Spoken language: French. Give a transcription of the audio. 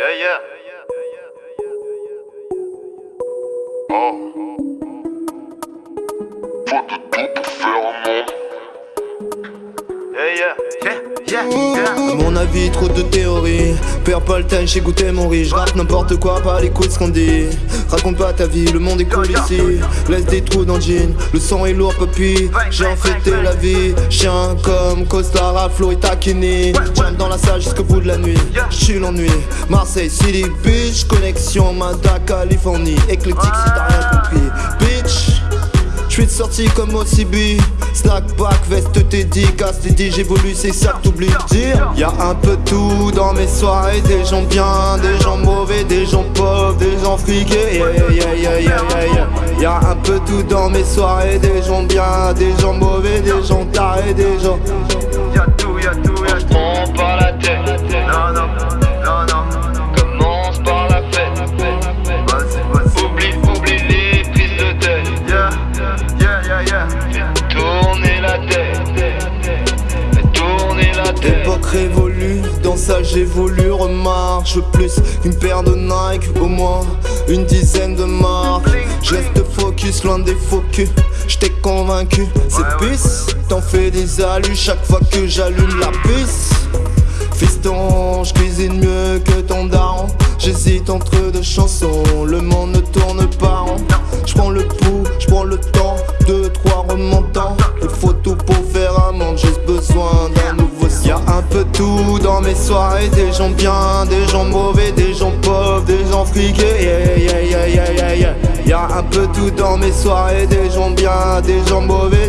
Yeah, yeah. Oh. Faut de tout pour faire un monde. Yeah, yeah. Yeah, yeah, mon avis, trop de théories. Perds pas le j'ai goûté mon riz. J'rappe n'importe quoi, pas les coups ce qu'on dit. Raconte pas ta vie, le monde est cool ici. Laisse des trous dans le jean, le son est lourd, papy. J'ai infecté la vie. Chien comme Costa, Raflo et Takini. Jump dans la salle jusqu'au bout de la nuit. J'suis l'ennui. Marseille, City Beach. Connexion, Mada, Californie. Éclectique si t'as rien compris. Bitch. J'suis de sortie comme OCB Snack pack, veste Teddy, casse Teddy J'évolue, c'est ça que t'oublies. De dire Y'a un peu tout dans mes soirées. Des gens bien, des gens mauvais, des gens pauvres, des gens friqués. Yeah. Y'a un peu tout dans mes soirées. Des gens bien, des gens mauvais, des gens tarés, des gens. Y'a tout, y'a tout, Fais tourner la tête. Fais tourner la tête. Époque révolue, dans ça j'évolue, veux plus qu'une paire de Nike, au moins une dizaine de marques. Je reste focus, loin des faux culs, j't'ai convaincu. C'est pisse, t'en fais des alus chaque fois que j'allume la puce Fiston, je cuisine mieux que ton daron. J'hésite entre deux chansons, le monde ne tourne pas rond tout dans mes soirées, des gens bien, des gens mauvais, des gens pauvres, des gens friqués yeah, yeah, yeah, yeah. Y'a un peu tout dans mes soirées, des gens bien, des gens mauvais,